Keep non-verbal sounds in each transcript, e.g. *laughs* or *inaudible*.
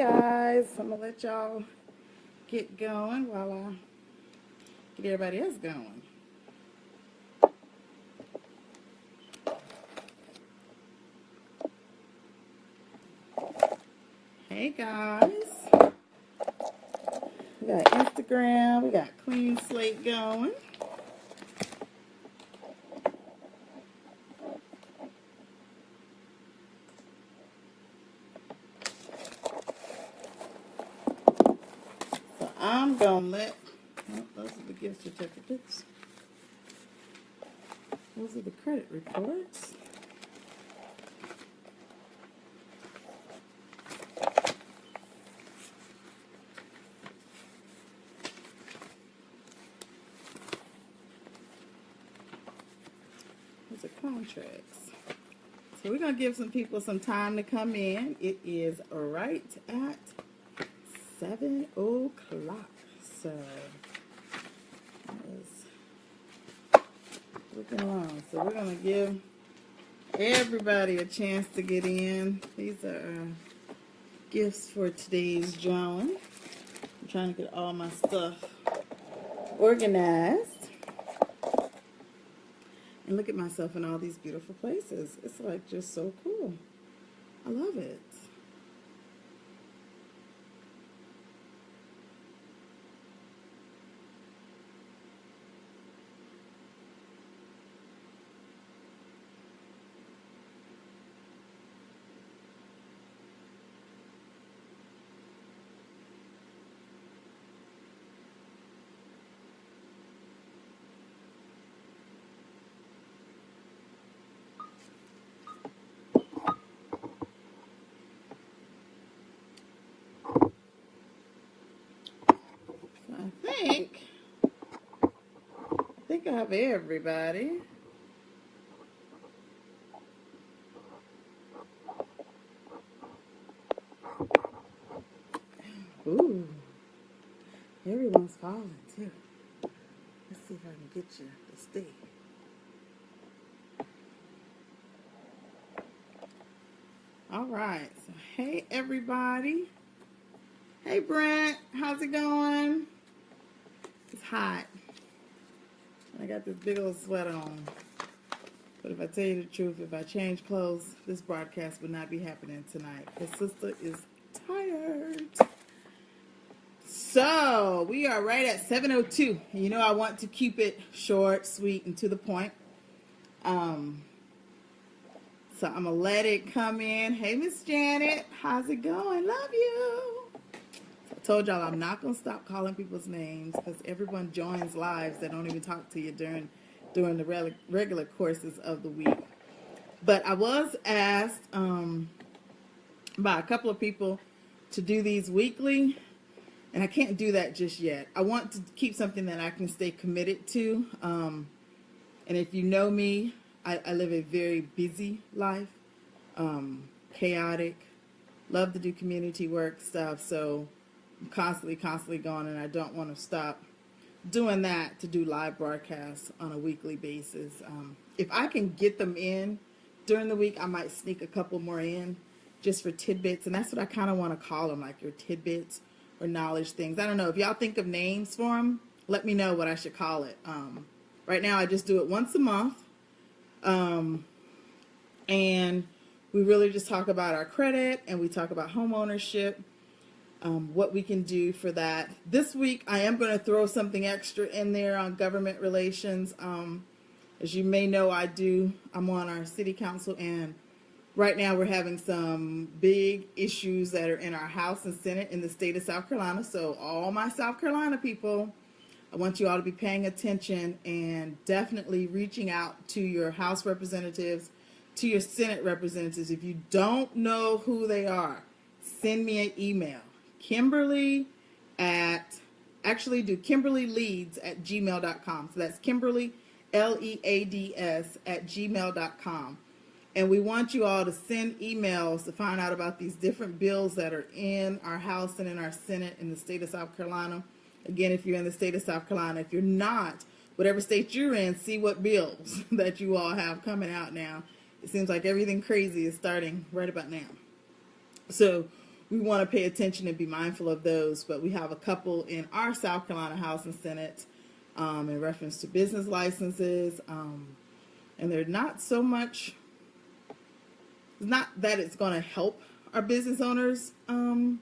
guys, I'm gonna let y'all get going while I get everybody else going. Hey guys, we got Instagram, we got Clean Slate going. I'm gonna let, oh, certificates. Those are the credit reports. Those are contracts. So we're gonna give some people some time to come in. It is right at seven o'clock. So looking along. So we're gonna give everybody a chance to get in. These are uh, gifts for today's drawing. I'm trying to get all my stuff organized. And look at myself in all these beautiful places. It's like just so cool. I love it. Think, I think I have everybody. Ooh, everyone's falling too. Let's see if I can get you to stay. All right, so hey everybody. Hey Brent, how's it going? Hot. I got this big old sweater on. But if I tell you the truth, if I change clothes, this broadcast would not be happening tonight. His sister is tired. So, we are right at 7.02. You know I want to keep it short, sweet, and to the point. Um, so I'm going to let it come in. Hey, Miss Janet. How's it going? Love you told y'all I'm not to stop calling people's names because everyone joins lives that don't even talk to you during during the regular courses of the week. But I was asked um, by a couple of people to do these weekly, and I can't do that just yet. I want to keep something that I can stay committed to. Um, and if you know me, I, I live a very busy life, um, chaotic, love to do community work stuff. So constantly, constantly going, and I don't want to stop doing that to do live broadcasts on a weekly basis. Um, if I can get them in during the week, I might sneak a couple more in just for tidbits, and that's what I kind of want to call them, like your tidbits or knowledge things. I don't know. If y'all think of names for them, let me know what I should call it. Um, right now, I just do it once a month, um, and we really just talk about our credit, and we talk about home ownership, um, what we can do for that. This week, I am going to throw something extra in there on government relations. Um, as you may know, I do, I'm on our city council and right now we're having some big issues that are in our House and Senate in the state of South Carolina. So all my South Carolina people, I want you all to be paying attention and definitely reaching out to your House representatives, to your Senate representatives. If you don't know who they are, send me an email Kimberly at, actually do Kimberly Leads at gmail.com. So that's Kimberly, L-E-A-D-S at gmail.com. And we want you all to send emails to find out about these different bills that are in our House and in our Senate in the state of South Carolina. Again, if you're in the state of South Carolina, if you're not, whatever state you're in, see what bills *laughs* that you all have coming out now. It seems like everything crazy is starting right about now. So we want to pay attention and be mindful of those. But we have a couple in our South Carolina House and Senate um, in reference to business licenses. Um, and they're not so much, not that it's going to help our business owners um,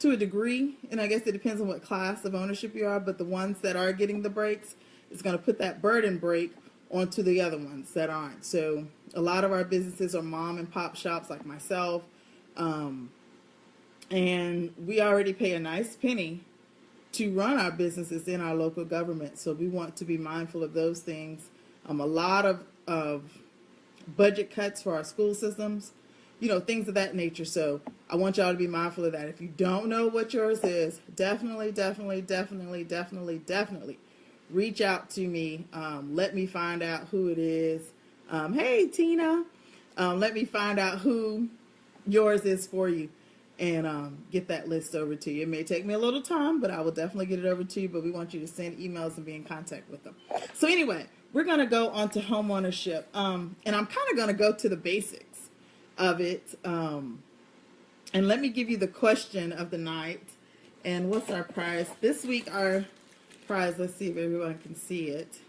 to a degree. And I guess it depends on what class of ownership you are. But the ones that are getting the breaks, it's going to put that burden break onto the other ones that aren't. So a lot of our businesses are mom and pop shops like myself. Um, and we already pay a nice penny to run our businesses in our local government. So we want to be mindful of those things. Um, a lot of, of budget cuts for our school systems, you know, things of that nature. So I want y'all to be mindful of that. If you don't know what yours is, definitely, definitely, definitely, definitely, definitely reach out to me. Um, let me find out who it is. Um, hey, Tina, um, let me find out who yours is for you and um, get that list over to you. It may take me a little time, but I will definitely get it over to you. But we want you to send emails and be in contact with them. So anyway, we're going to go on to home ownership. Um, and I'm kind of going to go to the basics of it. Um, and let me give you the question of the night. And what's our prize? This week, our prize, let's see if everyone can see it.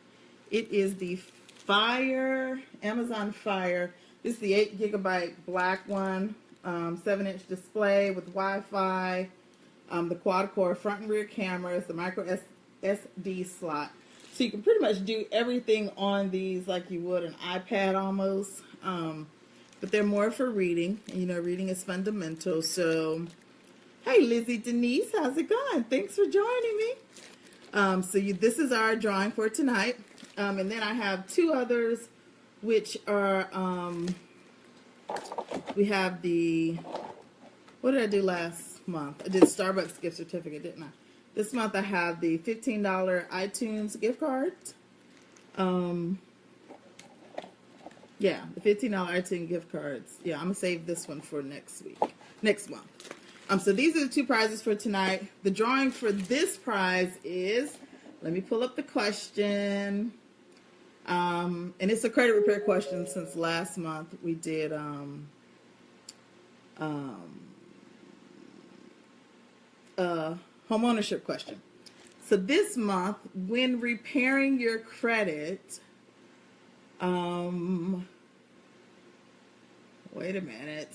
It is the Fire, Amazon Fire. This is the 8 gigabyte black one um, 7 inch display with Wi-Fi, um, the quad core front and rear cameras, the micro S SD slot. So you can pretty much do everything on these like you would an iPad almost. Um, but they're more for reading. And, you know, reading is fundamental. So, hey, Lizzie Denise, how's it going? Thanks for joining me. Um, so you, this is our drawing for tonight. Um, and then I have two others, which are um, we have the, what did I do last month? I did Starbucks gift certificate, didn't I? This month I have the $15 iTunes gift card. Um, yeah, the $15 iTunes gift cards. Yeah, I'm going to save this one for next week, next month. Um, so these are the two prizes for tonight. The drawing for this prize is, let me pull up the question. Um, and it's a credit repair question since last month we did um, um, a homeownership question. So this month, when repairing your credit, um, wait a minute.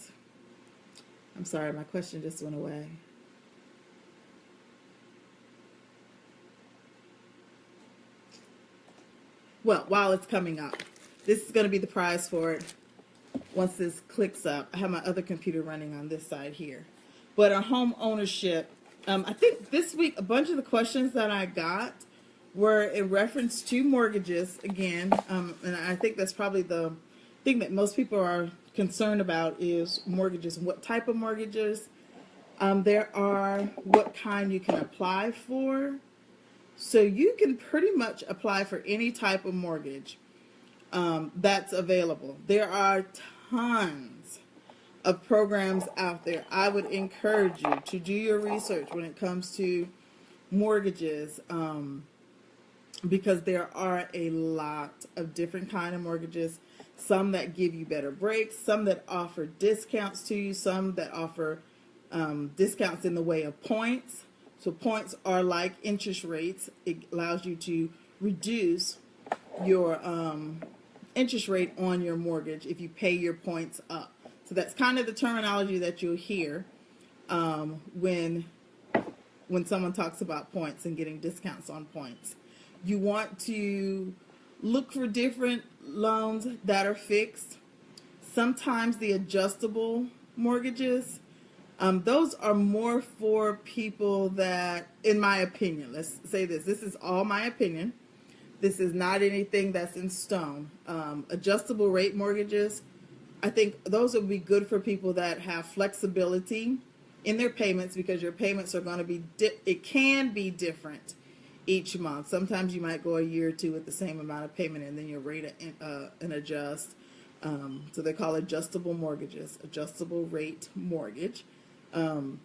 I'm sorry, my question just went away. Well, while it's coming up. This is going to be the prize for it once this clicks up. I have my other computer running on this side here. But a home ownership, um, I think this week a bunch of the questions that I got were in reference to mortgages again. Um, and I think that's probably the thing that most people are concerned about is mortgages. What type of mortgages? Um, there are what kind you can apply for. So you can pretty much apply for any type of mortgage um, that's available. There are tons of programs out there. I would encourage you to do your research when it comes to mortgages um, because there are a lot of different kind of mortgages. Some that give you better breaks, some that offer discounts to you, some that offer um, discounts in the way of points. So points are like interest rates. It allows you to reduce your um, interest rate on your mortgage if you pay your points up. So that's kind of the terminology that you'll hear um, when when someone talks about points and getting discounts on points. You want to look for different loans that are fixed. Sometimes the adjustable mortgages um, those are more for people that, in my opinion, let's say this, this is all my opinion. This is not anything that's in stone. Um, adjustable rate mortgages, I think those would be good for people that have flexibility in their payments because your payments are going to be, it can be different each month. Sometimes you might go a year or two with the same amount of payment and then your rate uh, and adjust. Um, so they call adjustable mortgages, adjustable rate mortgage. Um,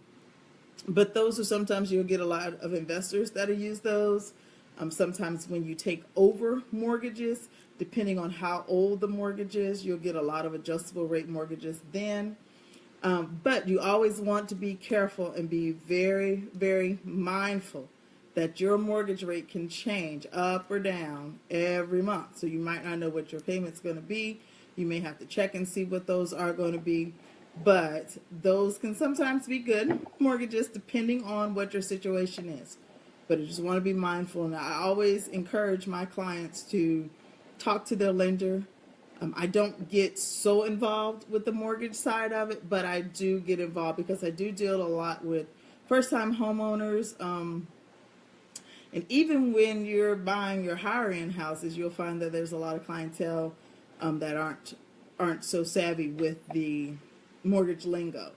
but those are sometimes you'll get a lot of investors that'll use those. Um, sometimes when you take over mortgages, depending on how old the mortgage is, you'll get a lot of adjustable rate mortgages then. Um, but you always want to be careful and be very, very mindful that your mortgage rate can change up or down every month. So you might not know what your payment's going to be. You may have to check and see what those are going to be. But those can sometimes be good mortgages depending on what your situation is. But I just want to be mindful. And I always encourage my clients to talk to their lender. Um, I don't get so involved with the mortgage side of it, but I do get involved because I do deal a lot with first time homeowners. Um, and even when you're buying your higher end houses, you'll find that there's a lot of clientele um, that aren't aren't so savvy with the mortgage lingo.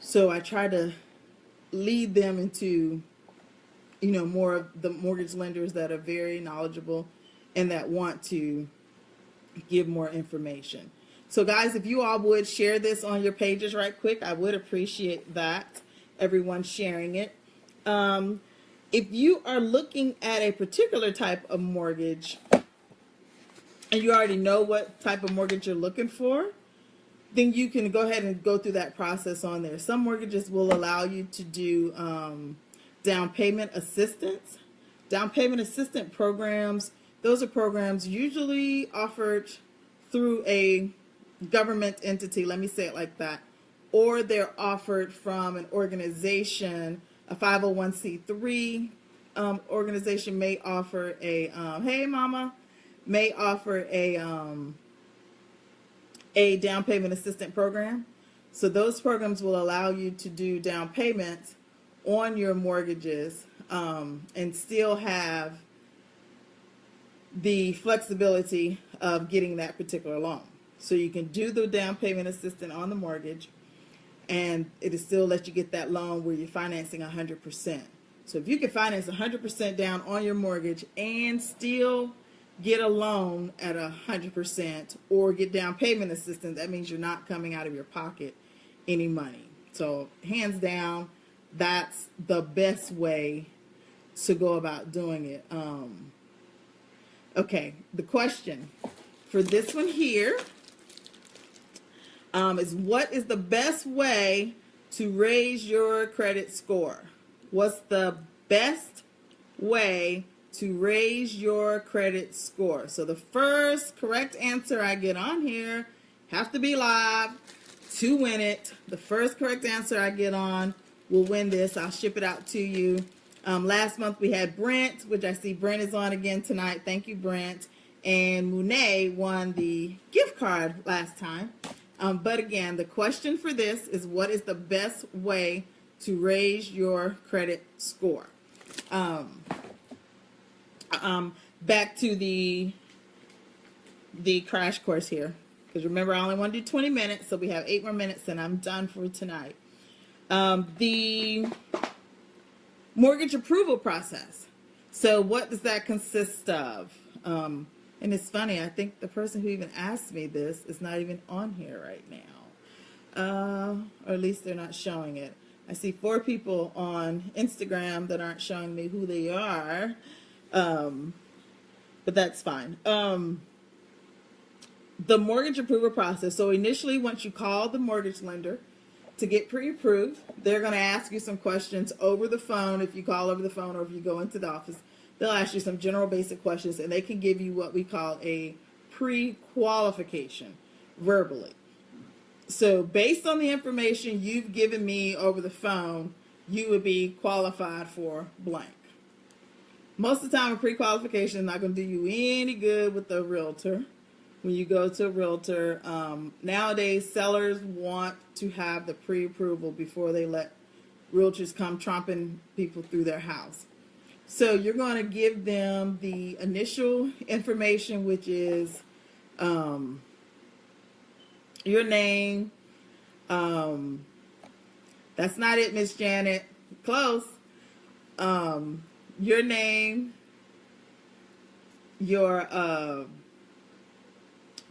So I try to lead them into, you know, more of the mortgage lenders that are very knowledgeable and that want to give more information. So guys, if you all would share this on your pages right quick, I would appreciate that. Everyone sharing it. Um, if you are looking at a particular type of mortgage and you already know what type of mortgage you're looking for, then you can go ahead and go through that process on there. Some mortgages will allow you to do um, down payment assistance. Down payment assistance programs, those are programs usually offered through a government entity, let me say it like that, or they're offered from an organization a 501c3 um, organization may offer a um, hey mama may offer a um, a down payment assistant program so those programs will allow you to do down payments on your mortgages um, and still have the flexibility of getting that particular loan so you can do the down payment assistant on the mortgage and it still let you get that loan where you're financing 100%. So if you can finance 100% down on your mortgage and still get a loan at a 100% or get down payment assistance, that means you're not coming out of your pocket any money. So hands down, that's the best way to go about doing it. Um, okay, the question for this one here um, is what is the best way to raise your credit score? What's the best way to raise your credit score? So the first correct answer I get on here have to be live to win it. The first correct answer I get on will win this. I'll ship it out to you. Um, last month we had Brent, which I see Brent is on again tonight. Thank you, Brent. And Monet won the gift card last time. Um, but again, the question for this is what is the best way to raise your credit score? Um, um, back to the the crash course here. Because remember, I only want to do 20 minutes, so we have eight more minutes and I'm done for tonight. Um, the mortgage approval process. So what does that consist of? Um, and it's funny, I think the person who even asked me this is not even on here right now. Uh, or at least they're not showing it. I see four people on Instagram that aren't showing me who they are. Um, but that's fine. Um, the mortgage approval process. So initially, once you call the mortgage lender to get pre-approved, they're going to ask you some questions over the phone if you call over the phone or if you go into the office they'll ask you some general basic questions and they can give you what we call a pre-qualification verbally. So based on the information you've given me over the phone, you would be qualified for blank. Most of the time a pre-qualification is not going to do you any good with a realtor. When you go to a realtor, um, nowadays sellers want to have the pre-approval before they let realtors come tromping people through their house. So you're going to give them the initial information, which is um, your name. Um, that's not it, Miss Janet. Close. Um, your name, your uh,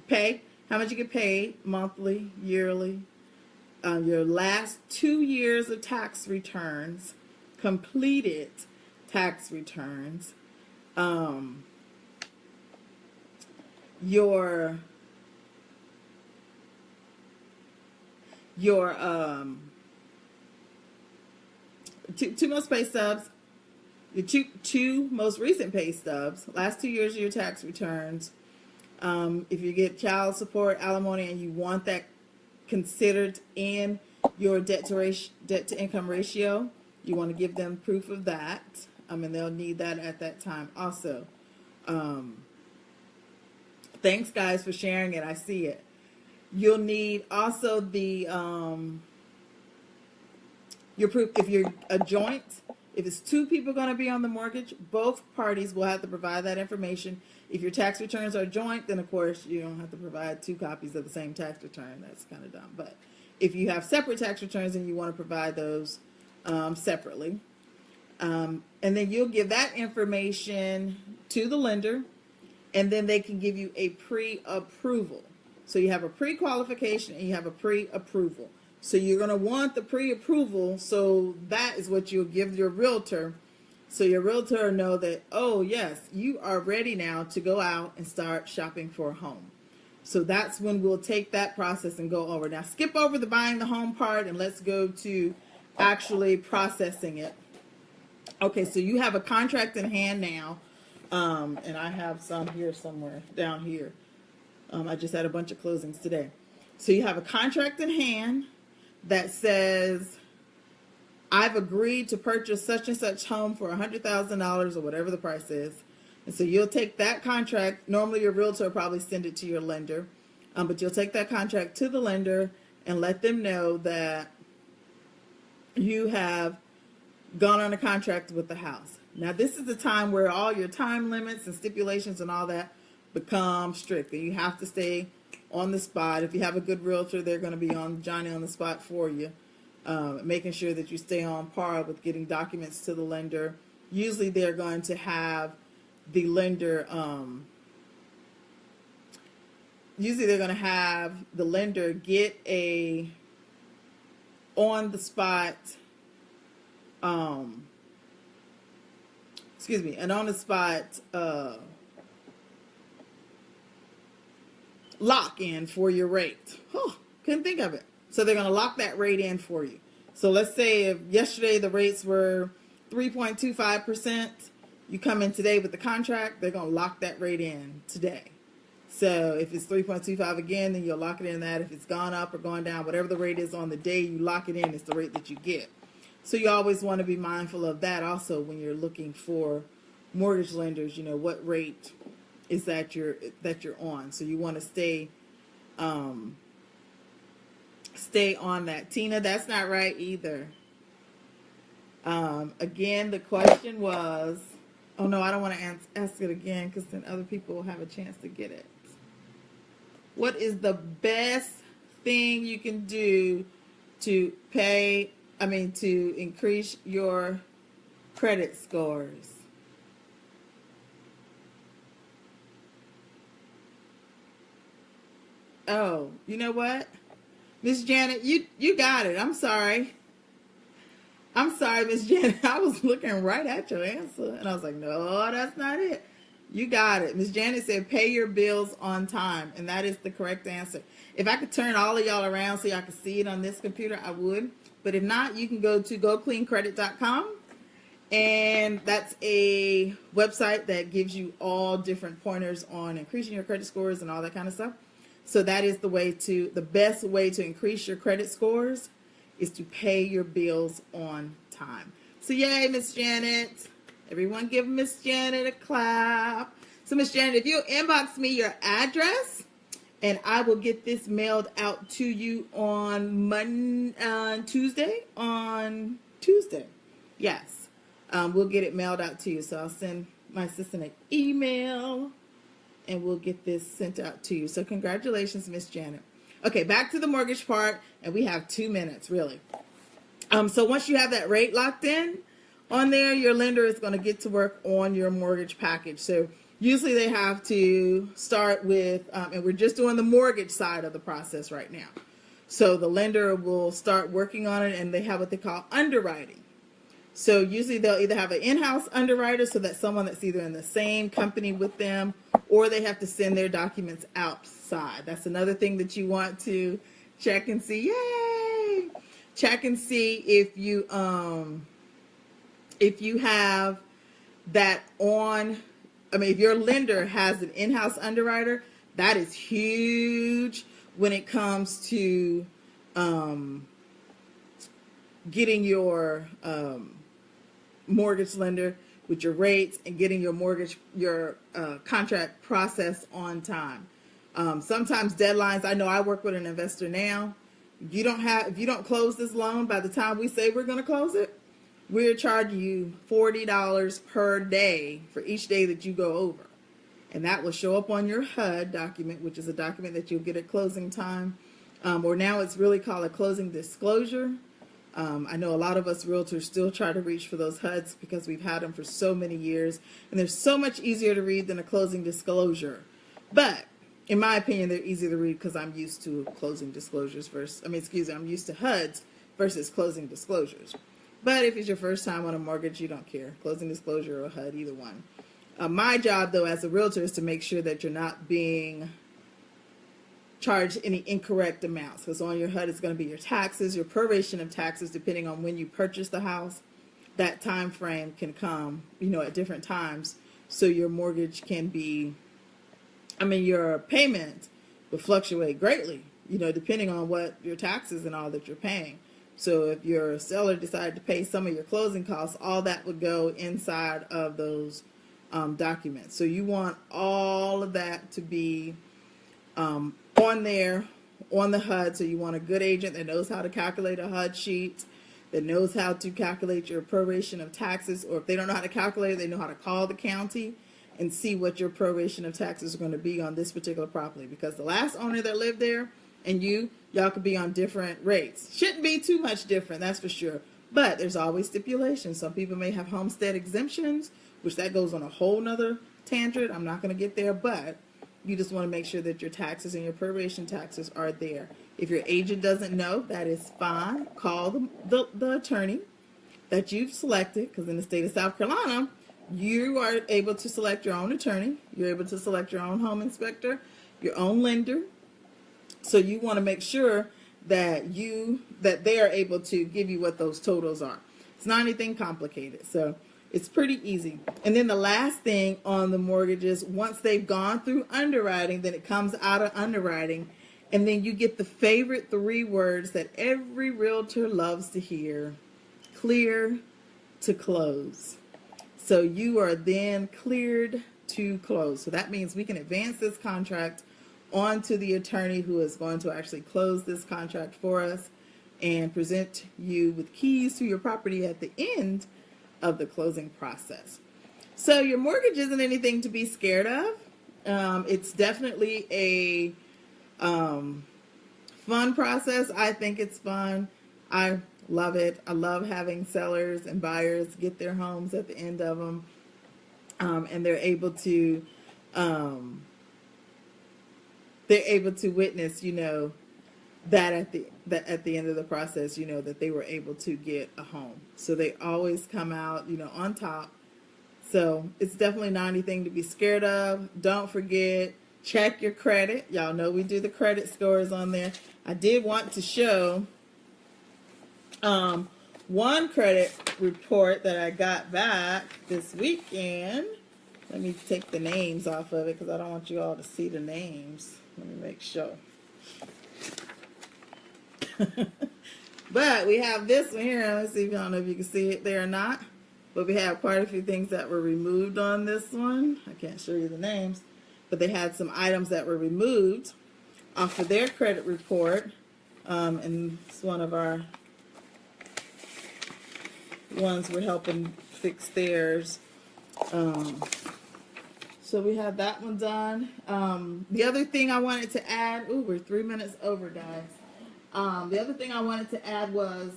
pay, how much you get paid monthly, yearly, uh, your last two years of tax returns completed tax returns, um, your your um, two, two most pay stubs, your two, two most recent pay stubs, last two years of your tax returns. Um, if you get child support, alimony, and you want that considered in your debt to debt to income ratio, you want to give them proof of that. I mean, they'll need that at that time also. Um, thanks, guys, for sharing it. I see it. You'll need also the um, your proof if you're a joint. If it's two people going to be on the mortgage, both parties will have to provide that information. If your tax returns are joint, then of course you don't have to provide two copies of the same tax return. That's kind of dumb. But if you have separate tax returns and you want to provide those um, separately, um, and then you'll give that information to the lender, and then they can give you a pre-approval. So you have a pre-qualification and you have a pre-approval. So you're going to want the pre-approval. So that is what you'll give your realtor. So your realtor know that, oh yes, you are ready now to go out and start shopping for a home. So that's when we'll take that process and go over. Now skip over the buying the home part and let's go to actually processing it. Okay, so you have a contract in hand now. Um, and I have some here somewhere down here. Um, I just had a bunch of closings today. So you have a contract in hand that says, I've agreed to purchase such and such home for $100,000 or whatever the price is. And so you'll take that contract. Normally your realtor probably send it to your lender. Um, but you'll take that contract to the lender and let them know that you have gone on a contract with the house. Now this is the time where all your time limits and stipulations and all that become strict. And you have to stay on the spot. If you have a good realtor, they're going to be on Johnny on the spot for you, um, making sure that you stay on par with getting documents to the lender. Usually they're going to have the lender, um, usually they're going to have the lender get a on the spot, um, excuse me, an on the spot, uh, lock in for your rate. Oh, couldn't think of it. So they're going to lock that rate in for you. So let's say if yesterday the rates were 3.25%, you come in today with the contract, they're going to lock that rate in today. So if it's 3.25 again, then you'll lock it in that. If it's gone up or gone down, whatever the rate is on the day you lock it in, it's the rate that you get. So you always want to be mindful of that also when you're looking for mortgage lenders, you know, what rate is that you're that you're on. So you want to stay um stay on that. Tina, that's not right either. Um again, the question was oh no, I don't want to ask, ask it again because then other people will have a chance to get it. What is the best thing you can do to pay I mean to increase your credit scores? Oh, you know what? Miss Janet, you you got it. I'm sorry. I'm sorry, Miss *laughs* Janet. I was looking right at your answer and I was like, no, that's not it. You got it. Miss Janet said pay your bills on time, and that is the correct answer. If I could turn all of y'all around so y'all could see it on this computer, I would. But if not, you can go to gocleancredit.com and that's a website that gives you all different pointers on increasing your credit scores and all that kind of stuff. So that is the way to, the best way to increase your credit scores is to pay your bills on time. So yay, Miss Janet. Everyone give Miss Janet a clap. So Miss Janet, if you inbox me your address, and I will get this mailed out to you on Monday, uh, Tuesday, on Tuesday. Yes, um, we'll get it mailed out to you. So I'll send my assistant an email and we'll get this sent out to you. So congratulations, Miss Janet. Okay, back to the mortgage part, and we have two minutes, really. Um, so once you have that rate locked in on there, your lender is going to get to work on your mortgage package. So usually they have to start with, um, and we're just doing the mortgage side of the process right now. So the lender will start working on it, and they have what they call underwriting. So usually they'll either have an in-house underwriter, so that's someone that's either in the same company with them, or they have to send their documents outside. That's another thing that you want to check and see. Yay! check and see if you um if you have that on I mean if your lender has an in-house underwriter, that is huge when it comes to um getting your um mortgage lender with your rates and getting your mortgage your uh, contract process on time. Um, sometimes deadlines. I know I work with an investor now. You don't have if you don't close this loan by the time we say we're going to close it, we're charging you forty dollars per day for each day that you go over, and that will show up on your HUD document, which is a document that you'll get at closing time, um, or now it's really called a closing disclosure. Um, I know a lot of us realtors still try to reach for those HUDs because we've had them for so many years, and they're so much easier to read than a closing disclosure. But in my opinion, they're easy to read because I'm used to closing disclosures versus, I mean, excuse me, I'm used to HUDs versus closing disclosures. But if it's your first time on a mortgage, you don't care. Closing disclosure or HUD, either one. Uh, my job, though, as a realtor is to make sure that you're not being charged any incorrect amounts. Because on your HUD is going to be your taxes, your proration of taxes, depending on when you purchase the house. That time frame can come, you know, at different times. So your mortgage can be I mean, your payment will fluctuate greatly, you know, depending on what your taxes and all that you're paying. So if your seller decided to pay some of your closing costs, all that would go inside of those um, documents. So you want all of that to be um, on there on the HUD. So you want a good agent that knows how to calculate a HUD sheet, that knows how to calculate your proration of taxes, or if they don't know how to calculate it, they know how to call the county and see what your proration of taxes are going to be on this particular property because the last owner that lived there and you y'all could be on different rates shouldn't be too much different that's for sure but there's always stipulations some people may have homestead exemptions which that goes on a whole nother tangent i'm not going to get there but you just want to make sure that your taxes and your proration taxes are there if your agent doesn't know that is fine call the, the, the attorney that you've selected because in the state of south carolina you are able to select your own attorney. You're able to select your own home inspector, your own lender. So you want to make sure that you that they are able to give you what those totals are. It's not anything complicated. So it's pretty easy. And then the last thing on the mortgages, once they've gone through underwriting, then it comes out of underwriting. And then you get the favorite three words that every realtor loves to hear clear to close. So you are then cleared to close. So that means we can advance this contract on to the attorney who is going to actually close this contract for us and present you with keys to your property at the end of the closing process. So your mortgage isn't anything to be scared of. Um, it's definitely a um, fun process. I think it's fun. I Love it. I love having sellers and buyers get their homes at the end of them. Um, and they're able to, um, they're able to witness, you know, that at the that at the end of the process, you know, that they were able to get a home. So they always come out, you know, on top. So it's definitely not anything to be scared of. Don't forget, check your credit. Y'all know we do the credit scores on there. I did want to show um, one credit report that I got back this weekend. Let me take the names off of it because I don't want you all to see the names. Let me make sure. *laughs* but we have this one here. Let's see if I don't know if you can see it there or not. But we have quite a few things that were removed on this one. I can't show you the names. But they had some items that were removed off of their credit report. Um, and it's one of our ones we're helping fix theirs. Um, so we have that one done. Um, the other thing I wanted to add, ooh, we're three minutes over, guys. Um, the other thing I wanted to add was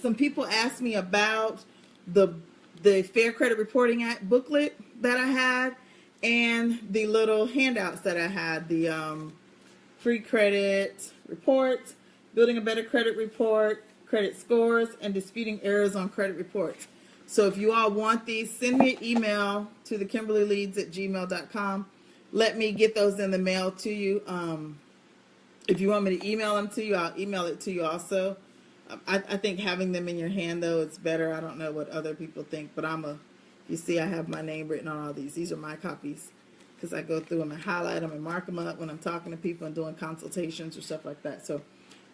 some people asked me about the the Fair Credit Reporting Act booklet that I had and the little handouts that I had, the um, free credit report, building a better credit report, credit scores, and disputing errors on credit reports. So if you all want these, send me an email to the kimberlyleads at gmail.com. Let me get those in the mail to you. Um, if you want me to email them to you, I'll email it to you also. I, I think having them in your hand though it's better. I don't know what other people think, but I'm a. You see, I have my name written on all these. These are my copies because I go through them and highlight them and mark them up when I'm talking to people and doing consultations or stuff like that. So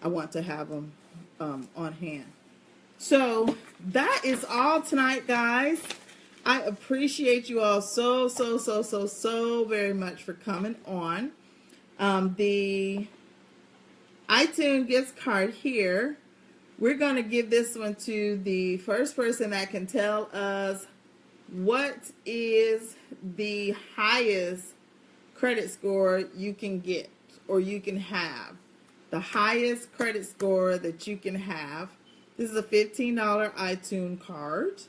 I want to have them um, on hand. So that is all tonight, guys. I appreciate you all so, so, so, so, so very much for coming on. Um, the iTunes gift card here, we're going to give this one to the first person that can tell us what is the highest credit score you can get or you can have. The highest credit score that you can have this is a $15 iTunes card.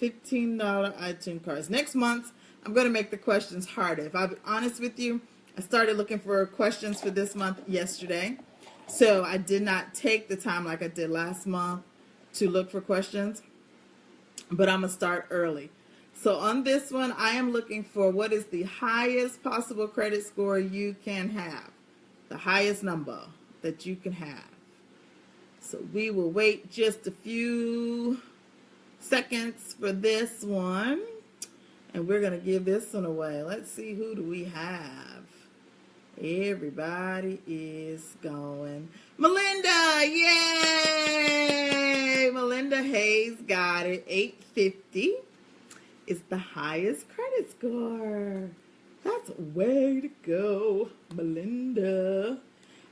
$15 iTunes cards. Next month, I'm going to make the questions harder. If I'll be honest with you, I started looking for questions for this month yesterday. So I did not take the time like I did last month to look for questions. But I'm to start early. So on this one, I am looking for what is the highest possible credit score you can have. The highest number that you can have. So we will wait just a few seconds for this one. And we're going to give this one away. Let's see, who do we have? Everybody is going. Melinda, yay! Melinda Hayes got it. 850 is the highest credit score. That's way to go, Melinda.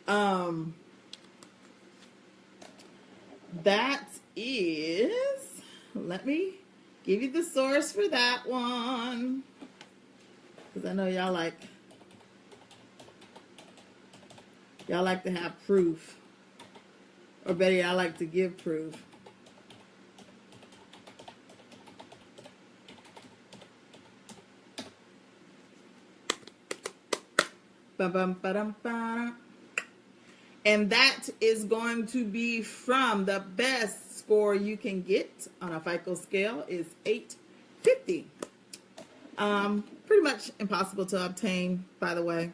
Um, that is, let me give you the source for that one. Because I know y'all like, y'all like to have proof. Or better I like to give proof. And that is going to be from the best score you can get on a FICO scale is 850. Um, pretty much impossible to obtain, by the way.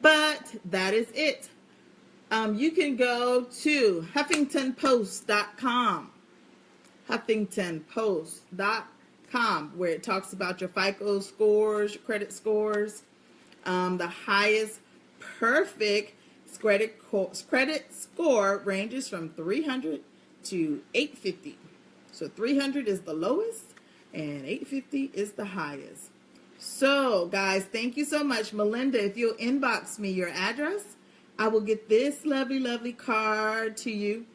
But that is it. Um, you can go to huffingtonpost.com. Huffingtonpost.com, where it talks about your FICO scores, your credit scores, um, the highest perfect credit, credit score ranges from 300 to 850. So 300 is the lowest and 850 is the highest. So guys, thank you so much. Melinda, if you'll inbox me your address, I will get this lovely, lovely card to you.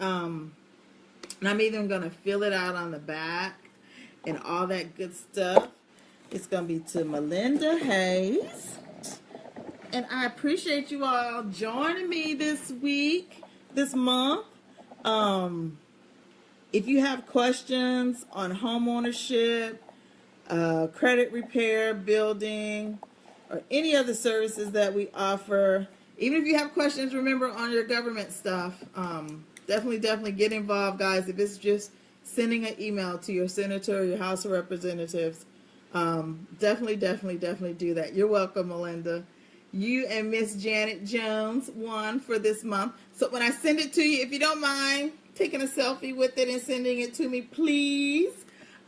Um, and I'm even going to fill it out on the back and all that good stuff. It's going to be to Melinda Hayes and I appreciate you all joining me this week, this month. Um, if you have questions on home ownership, uh, credit repair, building, or any other services that we offer, even if you have questions, remember on your government stuff, um, definitely, definitely get involved, guys. If it's just sending an email to your senator, your House of Representatives, um, definitely, definitely, definitely do that. You're welcome, Melinda you and Miss Janet Jones won for this month. So when I send it to you, if you don't mind taking a selfie with it and sending it to me, please.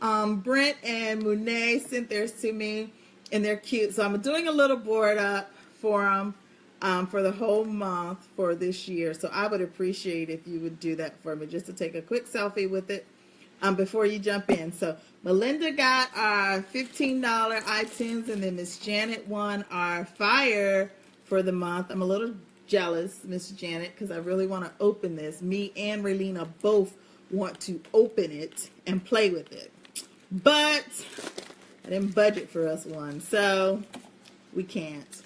Um, Brent and Monet sent theirs to me, and they're cute. So I'm doing a little board up for them um, for the whole month for this year. So I would appreciate if you would do that for me, just to take a quick selfie with it um, before you jump in. So Melinda got our $15 iTunes, and then Miss Janet won our Fire for the month. I'm a little jealous, Miss Janet, because I really want to open this. Me and Raylina both want to open it and play with it. But I didn't budget for us one, so we can't.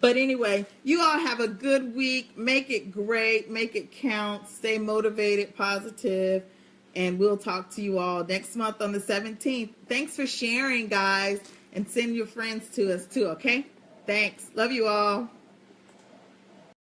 But anyway, you all have a good week. Make it great. Make it count. Stay motivated, positive and we'll talk to you all next month on the 17th. Thanks for sharing, guys, and send your friends to us too, okay? Thanks. Love you all.